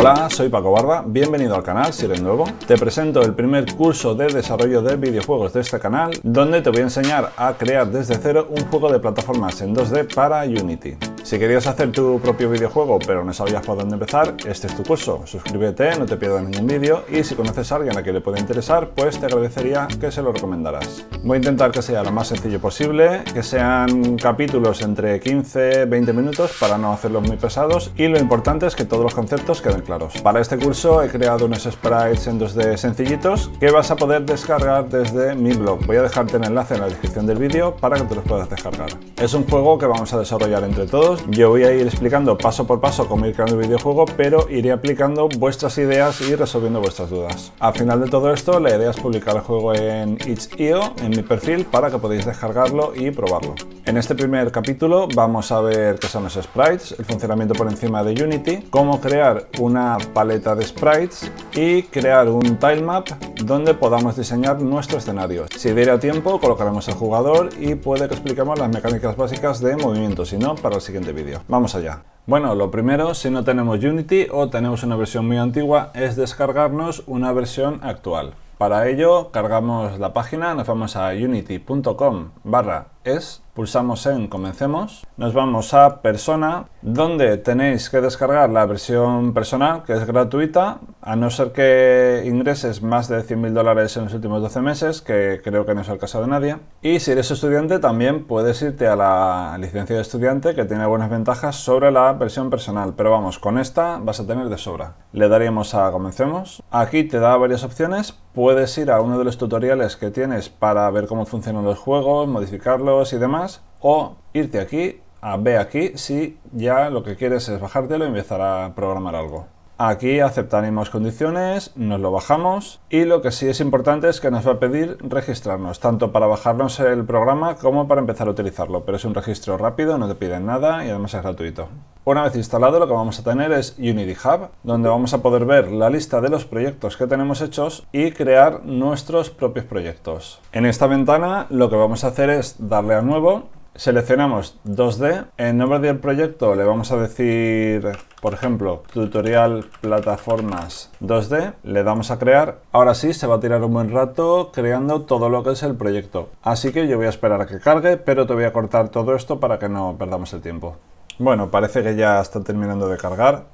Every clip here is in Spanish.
Hola, soy Paco Barba, bienvenido al canal si eres nuevo. Te presento el primer curso de desarrollo de videojuegos de este canal, donde te voy a enseñar a crear desde cero un juego de plataformas en 2D para Unity. Si querías hacer tu propio videojuego pero no sabías por dónde empezar, este es tu curso. Suscríbete, no te pierdas ningún vídeo y si conoces a alguien a quien le puede interesar, pues te agradecería que se lo recomendaras. Voy a intentar que sea lo más sencillo posible, que sean capítulos entre 15-20 minutos para no hacerlos muy pesados y lo importante es que todos los conceptos queden claros. Para este curso he creado unos sprites en 2D sencillitos que vas a poder descargar desde mi blog. Voy a dejarte el enlace en la descripción del vídeo para que te los puedas descargar. Es un juego que vamos a desarrollar entre todos yo voy a ir explicando paso por paso cómo ir creando el videojuego, pero iré aplicando vuestras ideas y resolviendo vuestras dudas. Al final de todo esto, la idea es publicar el juego en itch.io, en mi perfil, para que podáis descargarlo y probarlo. En este primer capítulo vamos a ver qué son los sprites, el funcionamiento por encima de Unity, cómo crear una paleta de sprites y crear un tilemap donde podamos diseñar nuestro escenario. Si diera tiempo, colocaremos el jugador y puede que expliquemos las mecánicas básicas de movimiento, si no, para el siguiente vídeo. Vamos allá. Bueno, lo primero, si no tenemos Unity o tenemos una versión muy antigua, es descargarnos una versión actual. Para ello, cargamos la página, nos vamos a unity.com barra es, pulsamos en Comencemos, nos vamos a Persona, donde tenéis que descargar la versión personal, que es gratuita, a no ser que ingreses más de 100.000 dólares en los últimos 12 meses, que creo que no es el caso de nadie. Y si eres estudiante, también puedes irte a la licencia de estudiante, que tiene buenas ventajas sobre la versión personal, pero vamos, con esta vas a tener de sobra. Le daríamos a Comencemos. Aquí te da varias opciones, puedes ir a uno de los tutoriales que tienes para ver cómo funcionan los juegos, modificarlos, y demás, o irte aquí a B aquí si ya lo que quieres es bajártelo y empezar a programar algo. Aquí aceptaremos condiciones, nos lo bajamos y lo que sí es importante es que nos va a pedir registrarnos, tanto para bajarnos el programa como para empezar a utilizarlo, pero es un registro rápido, no te piden nada y además es gratuito. Una vez instalado lo que vamos a tener es Unity Hub, donde vamos a poder ver la lista de los proyectos que tenemos hechos y crear nuestros propios proyectos. En esta ventana lo que vamos a hacer es darle a nuevo Seleccionamos 2D, en nombre del proyecto le vamos a decir, por ejemplo, tutorial plataformas 2D, le damos a crear. Ahora sí, se va a tirar un buen rato creando todo lo que es el proyecto. Así que yo voy a esperar a que cargue, pero te voy a cortar todo esto para que no perdamos el tiempo. Bueno, parece que ya está terminando de cargar.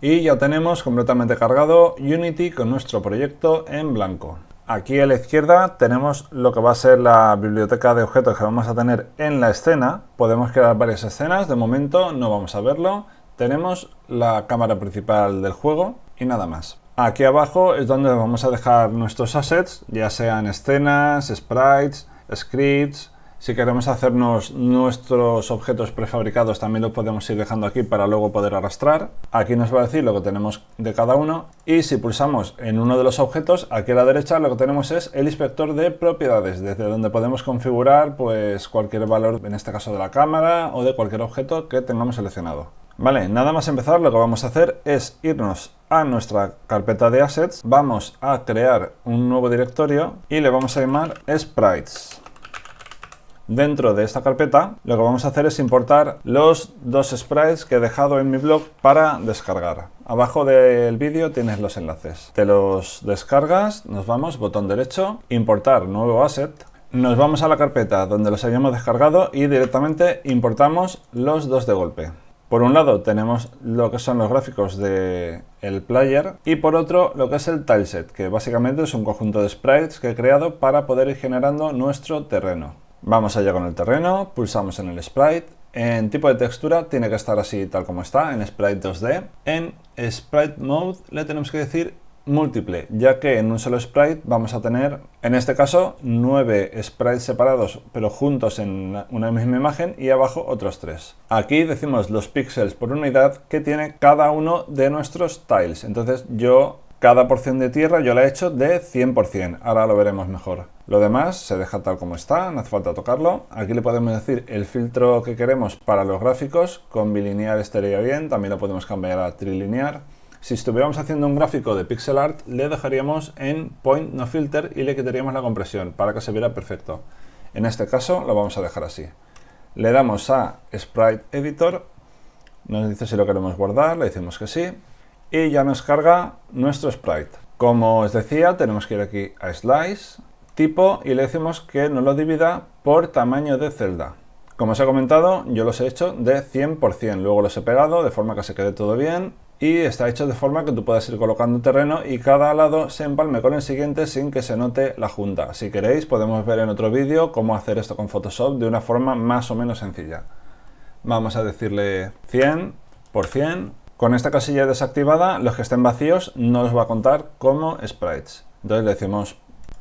Y ya tenemos completamente cargado Unity con nuestro proyecto en blanco. Aquí a la izquierda tenemos lo que va a ser la biblioteca de objetos que vamos a tener en la escena. Podemos crear varias escenas, de momento no vamos a verlo. Tenemos la cámara principal del juego y nada más. Aquí abajo es donde vamos a dejar nuestros assets, ya sean escenas, sprites, scripts, si queremos hacernos nuestros objetos prefabricados también lo podemos ir dejando aquí para luego poder arrastrar. Aquí nos va a decir lo que tenemos de cada uno y si pulsamos en uno de los objetos, aquí a la derecha lo que tenemos es el inspector de propiedades, desde donde podemos configurar pues cualquier valor, en este caso de la cámara o de cualquier objeto que tengamos seleccionado. Vale, nada más empezar lo que vamos a hacer es irnos a nuestra carpeta de assets, vamos a crear un nuevo directorio y le vamos a llamar sprites. Dentro de esta carpeta lo que vamos a hacer es importar los dos sprites que he dejado en mi blog para descargar. Abajo del vídeo tienes los enlaces. Te los descargas, nos vamos, botón derecho, importar nuevo asset. Nos vamos a la carpeta donde los habíamos descargado y directamente importamos los dos de golpe. Por un lado tenemos lo que son los gráficos del el player y por otro lo que es el tileset, que básicamente es un conjunto de sprites que he creado para poder ir generando nuestro terreno. Vamos allá con el terreno, pulsamos en el sprite. En tipo de textura tiene que estar así tal como está, en sprite 2D. En sprite mode le tenemos que decir múltiple, ya que en un solo sprite vamos a tener, en este caso, nueve sprites separados, pero juntos en una misma imagen y abajo otros tres. Aquí decimos los píxeles por unidad que tiene cada uno de nuestros tiles. Entonces yo cada porción de tierra yo la he hecho de 100%, ahora lo veremos mejor. Lo demás se deja tal como está, no hace falta tocarlo. Aquí le podemos decir el filtro que queremos para los gráficos, con bilinear estaría bien, también lo podemos cambiar a trilinear. Si estuviéramos haciendo un gráfico de pixel art, le dejaríamos en point no filter y le quitaríamos la compresión para que se viera perfecto. En este caso lo vamos a dejar así. Le damos a Sprite Editor, nos dice si lo queremos guardar, le decimos que sí, y ya nos carga nuestro sprite. Como os decía, tenemos que ir aquí a Slice, tipo, y le decimos que nos lo divida por tamaño de celda. Como os he comentado, yo los he hecho de 100%, luego los he pegado de forma que se quede todo bien y está hecho de forma que tú puedas ir colocando terreno y cada lado se empalme con el siguiente sin que se note la junta. Si queréis podemos ver en otro vídeo cómo hacer esto con Photoshop de una forma más o menos sencilla. Vamos a decirle 100 por 100. Con esta casilla desactivada, los que estén vacíos no los va a contar como sprites. Entonces le decimos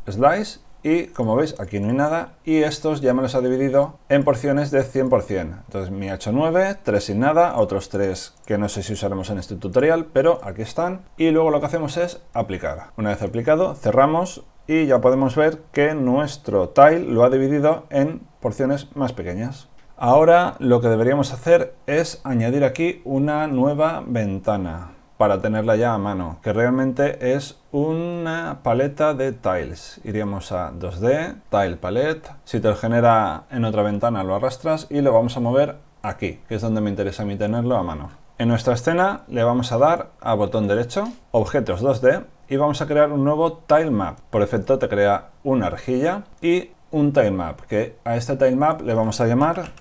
slice y como veis aquí no hay nada y estos ya me los ha dividido en porciones de 100%. Entonces me ha hecho 9, 3 sin nada, otros 3 que no sé si usaremos en este tutorial, pero aquí están. Y luego lo que hacemos es aplicar. Una vez aplicado, cerramos y ya podemos ver que nuestro tile lo ha dividido en porciones más pequeñas. Ahora lo que deberíamos hacer es añadir aquí una nueva ventana para tenerla ya a mano, que realmente es una paleta de tiles. Iríamos a 2D, Tile Palette, si te lo genera en otra ventana lo arrastras y lo vamos a mover aquí, que es donde me interesa a mí tenerlo a mano. En nuestra escena le vamos a dar a botón derecho, objetos 2D, y vamos a crear un nuevo tile map. Por efecto te crea una rejilla y un tile map, que a este tile map le vamos a llamar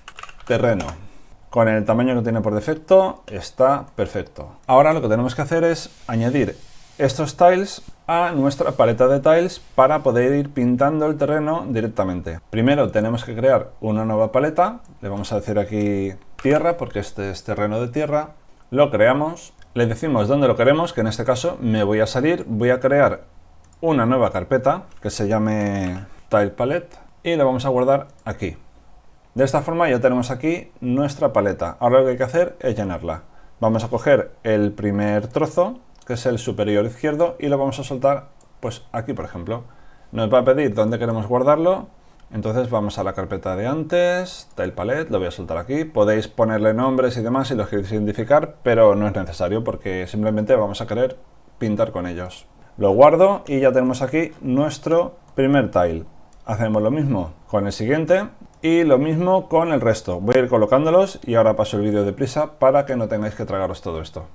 terreno. Con el tamaño que tiene por defecto está perfecto. Ahora lo que tenemos que hacer es añadir estos tiles a nuestra paleta de tiles para poder ir pintando el terreno directamente. Primero tenemos que crear una nueva paleta, le vamos a decir aquí tierra porque este es terreno de tierra, lo creamos, le decimos dónde lo queremos, que en este caso me voy a salir, voy a crear una nueva carpeta que se llame Tile Palette y la vamos a guardar aquí. De esta forma ya tenemos aquí nuestra paleta. Ahora lo que hay que hacer es llenarla. Vamos a coger el primer trozo, que es el superior izquierdo, y lo vamos a soltar pues aquí, por ejemplo. Nos va a pedir dónde queremos guardarlo, entonces vamos a la carpeta de antes, Tile Palette, lo voy a soltar aquí. Podéis ponerle nombres y demás si los queréis identificar, pero no es necesario porque simplemente vamos a querer pintar con ellos. Lo guardo y ya tenemos aquí nuestro primer tile. Hacemos lo mismo con el siguiente, y lo mismo con el resto. Voy a ir colocándolos y ahora paso el vídeo deprisa para que no tengáis que tragaros todo esto.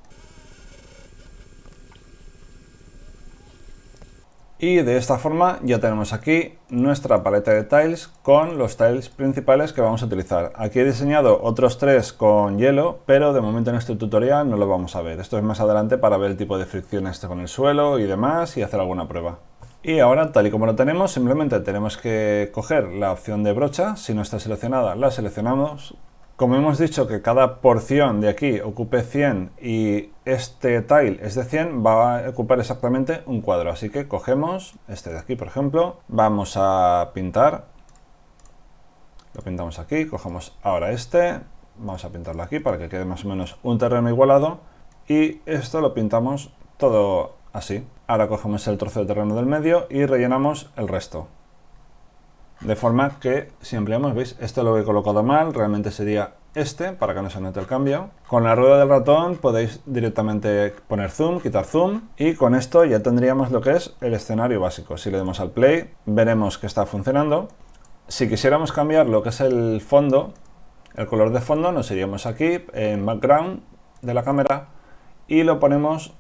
Y de esta forma ya tenemos aquí nuestra paleta de tiles con los tiles principales que vamos a utilizar. Aquí he diseñado otros tres con hielo, pero de momento en este tutorial no lo vamos a ver. Esto es más adelante para ver el tipo de fricción este con el suelo y demás y hacer alguna prueba. Y ahora, tal y como lo tenemos, simplemente tenemos que coger la opción de brocha. Si no está seleccionada, la seleccionamos. Como hemos dicho que cada porción de aquí ocupe 100 y este tile es de 100, va a ocupar exactamente un cuadro. Así que cogemos este de aquí, por ejemplo, vamos a pintar. Lo pintamos aquí, cogemos ahora este, vamos a pintarlo aquí para que quede más o menos un terreno igualado. Y esto lo pintamos todo así. Ahora cogemos el trozo de terreno del medio y rellenamos el resto. De forma que si ampliamos, veis, esto lo he colocado mal, realmente sería este, para que no se note el cambio. Con la rueda del ratón podéis directamente poner zoom, quitar zoom, y con esto ya tendríamos lo que es el escenario básico. Si le damos al play, veremos que está funcionando. Si quisiéramos cambiar lo que es el fondo, el color de fondo, nos iríamos aquí en background de la cámara y lo ponemos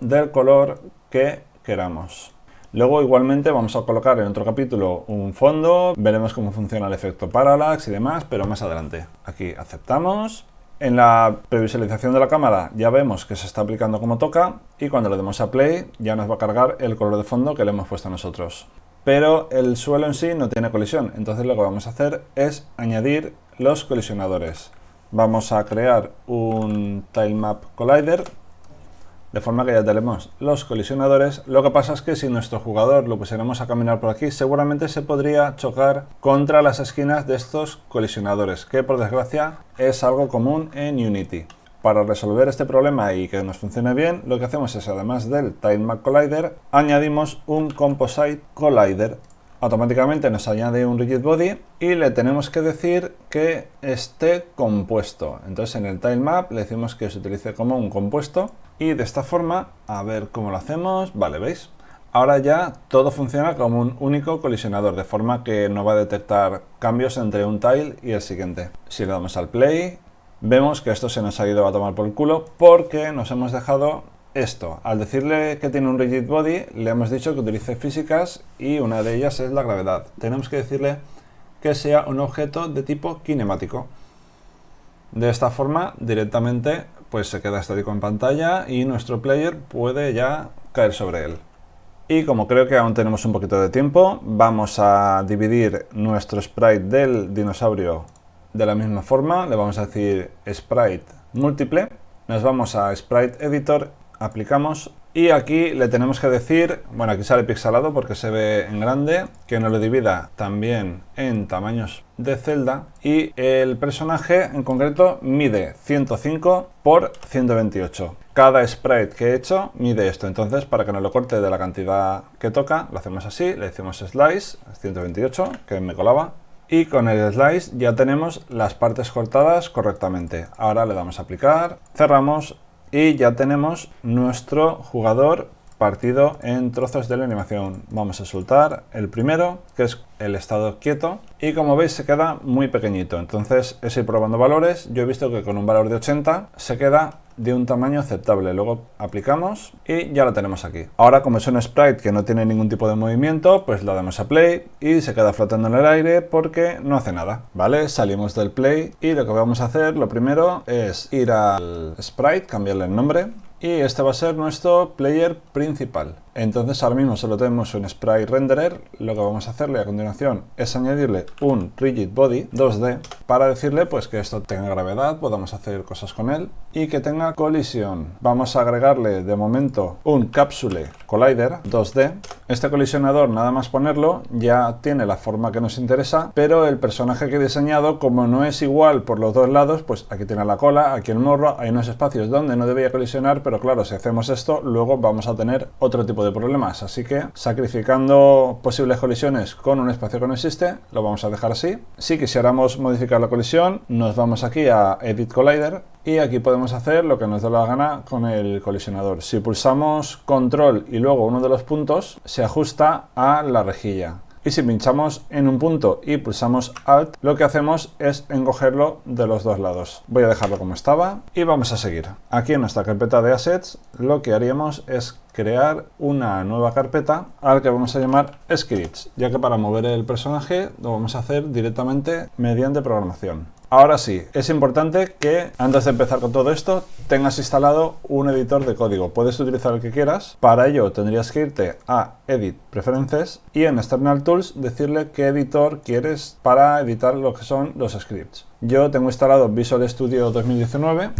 del color que queramos. Luego igualmente vamos a colocar en otro capítulo un fondo, veremos cómo funciona el efecto parallax y demás, pero más adelante. Aquí aceptamos. En la previsualización de la cámara ya vemos que se está aplicando como toca y cuando le demos a play ya nos va a cargar el color de fondo que le hemos puesto nosotros. Pero el suelo en sí no tiene colisión, entonces lo que vamos a hacer es añadir los colisionadores. Vamos a crear un Tilemap Collider de forma que ya tenemos los colisionadores. Lo que pasa es que si nuestro jugador lo pusiéramos a caminar por aquí, seguramente se podría chocar contra las esquinas de estos colisionadores, que por desgracia es algo común en Unity. Para resolver este problema y que nos funcione bien, lo que hacemos es, además del Tilemap Collider, añadimos un Composite Collider automáticamente nos añade un rigid body y le tenemos que decir que esté compuesto. Entonces en el tilemap le decimos que se utilice como un compuesto y de esta forma, a ver cómo lo hacemos, vale, ¿veis? Ahora ya todo funciona como un único colisionador, de forma que no va a detectar cambios entre un tile y el siguiente. Si le damos al play, vemos que esto se nos ha ido a tomar por el culo porque nos hemos dejado esto. Al decirle que tiene un rigid body, le hemos dicho que utilice físicas y una de ellas es la gravedad. Tenemos que decirle que sea un objeto de tipo cinemático. De esta forma, directamente pues se queda estático en pantalla y nuestro player puede ya caer sobre él. Y como creo que aún tenemos un poquito de tiempo, vamos a dividir nuestro sprite del dinosaurio de la misma forma. Le vamos a decir sprite múltiple. Nos vamos a sprite editor, aplicamos y aquí le tenemos que decir, bueno aquí sale pixelado porque se ve en grande, que nos lo divida también en tamaños de celda y el personaje en concreto mide 105 por 128. Cada sprite que he hecho mide esto, entonces para que nos lo corte de la cantidad que toca, lo hacemos así, le decimos slice 128, que me colaba, y con el slice ya tenemos las partes cortadas correctamente. Ahora le damos a aplicar, cerramos y ya tenemos nuestro jugador partido en trozos de la animación. Vamos a soltar el primero, que es el estado quieto, y como veis se queda muy pequeñito. Entonces es ir probando valores. Yo he visto que con un valor de 80 se queda de un tamaño aceptable. Luego aplicamos y ya lo tenemos aquí. Ahora como es un sprite que no tiene ningún tipo de movimiento, pues le damos a play y se queda flotando en el aire porque no hace nada. ¿Vale? Salimos del play y lo que vamos a hacer, lo primero es ir al sprite, cambiarle el nombre y este va a ser nuestro player principal. Entonces ahora mismo solo tenemos un sprite renderer, lo que vamos a hacerle a continuación es añadirle un rigid body 2D para decirle pues que esto tenga gravedad, podamos hacer cosas con él y que tenga colisión. Vamos a agregarle de momento un capsule collider 2D. Este colisionador nada más ponerlo ya tiene la forma que nos interesa, pero el personaje que he diseñado como no es igual por los dos lados, pues aquí tiene la cola, aquí el morro, hay unos espacios donde no debería colisionar, pero claro, si hacemos esto luego vamos a tener otro tipo de problemas. Así que sacrificando posibles colisiones con un espacio que no existe, lo vamos a dejar así. Si quisiéramos modificar la colisión, nos vamos aquí a Edit Collider y aquí podemos hacer lo que nos dé la gana con el colisionador. Si pulsamos control y luego uno de los puntos, se ajusta a la rejilla y si pinchamos en un punto y pulsamos Alt, lo que hacemos es encogerlo de los dos lados. Voy a dejarlo como estaba y vamos a seguir. Aquí en nuestra carpeta de Assets lo que haríamos es crear una nueva carpeta a la que vamos a llamar Scripts, ya que para mover el personaje lo vamos a hacer directamente mediante programación. Ahora sí, es importante que antes de empezar con todo esto tengas instalado un editor de código. Puedes utilizar el que quieras. Para ello tendrías que irte a Edit Preferences y en External Tools decirle qué editor quieres para editar lo que son los scripts. Yo tengo instalado Visual Studio 2019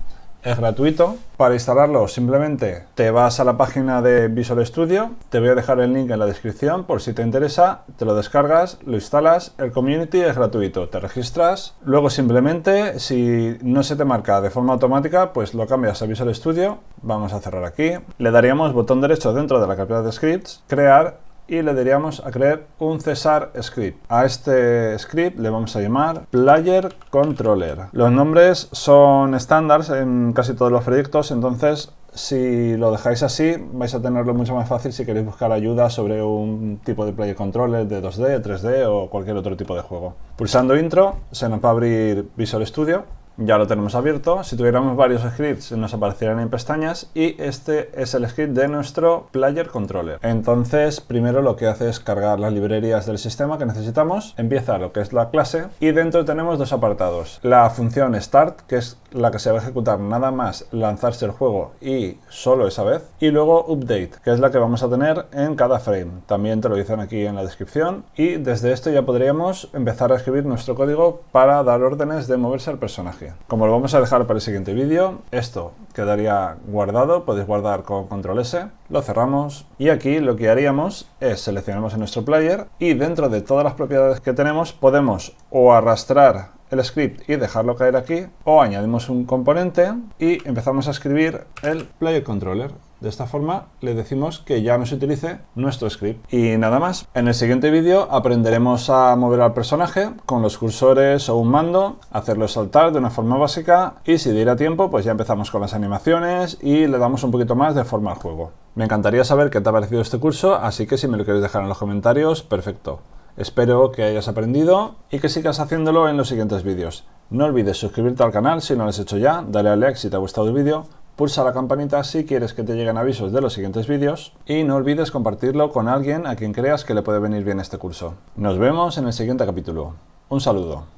es gratuito. Para instalarlo simplemente te vas a la página de Visual Studio, te voy a dejar el link en la descripción por si te interesa, te lo descargas, lo instalas, el community es gratuito, te registras, luego simplemente si no se te marca de forma automática pues lo cambias a Visual Studio, vamos a cerrar aquí, le daríamos botón derecho dentro de la carpeta de scripts, crear y le daríamos a crear un Cesar script. A este script le vamos a llamar Player Controller. Los nombres son estándares en casi todos los proyectos, entonces si lo dejáis así vais a tenerlo mucho más fácil si queréis buscar ayuda sobre un tipo de Player Controller de 2D, 3D o cualquier otro tipo de juego. Pulsando Intro se nos va a abrir Visual Studio ya lo tenemos abierto. Si tuviéramos varios scripts nos aparecerían en pestañas y este es el script de nuestro Player Controller. Entonces, primero lo que hace es cargar las librerías del sistema que necesitamos, empieza lo que es la clase y dentro tenemos dos apartados. La función Start, que es la que se va a ejecutar nada más lanzarse el juego y solo esa vez, y luego Update, que es la que vamos a tener en cada frame. También te lo dicen aquí en la descripción y desde esto ya podríamos empezar a escribir nuestro código para dar órdenes de moverse al personaje. Como lo vamos a dejar para el siguiente vídeo, esto quedaría guardado, podéis guardar con control S, lo cerramos y aquí lo que haríamos es seleccionamos en nuestro player y dentro de todas las propiedades que tenemos podemos o arrastrar el script y dejarlo caer aquí o añadimos un componente y empezamos a escribir el player controller de esta forma le decimos que ya no se utilice nuestro script. Y nada más. En el siguiente vídeo aprenderemos a mover al personaje con los cursores o un mando, hacerlo saltar de una forma básica y si diera tiempo pues ya empezamos con las animaciones y le damos un poquito más de forma al juego. Me encantaría saber qué te ha parecido este curso, así que si me lo quieres dejar en los comentarios, perfecto. Espero que hayas aprendido y que sigas haciéndolo en los siguientes vídeos. No olvides suscribirte al canal si no lo has hecho ya, dale a like si te ha gustado el vídeo, pulsa la campanita si quieres que te lleguen avisos de los siguientes vídeos y no olvides compartirlo con alguien a quien creas que le puede venir bien este curso. Nos vemos en el siguiente capítulo. Un saludo.